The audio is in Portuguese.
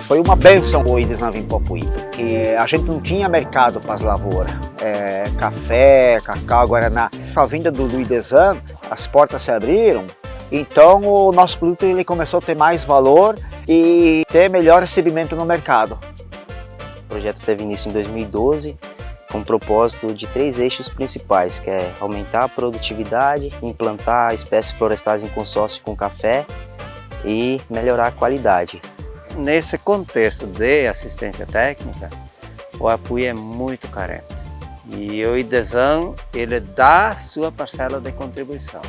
Foi uma benção o Ides vir para porque a gente não tinha mercado para as lavouras. É, café, cacau, guaraná. Com a vinda do, do Idesan, as portas se abriram, então o nosso produto ele começou a ter mais valor e ter melhor recebimento no mercado. Projeto teve início em 2012 com o propósito de três eixos principais, que é aumentar a produtividade, implantar espécies florestais em consórcio com café e melhorar a qualidade. Nesse contexto de assistência técnica, o apoio é muito carente e o IDESAN ele dá sua parcela de contribuição.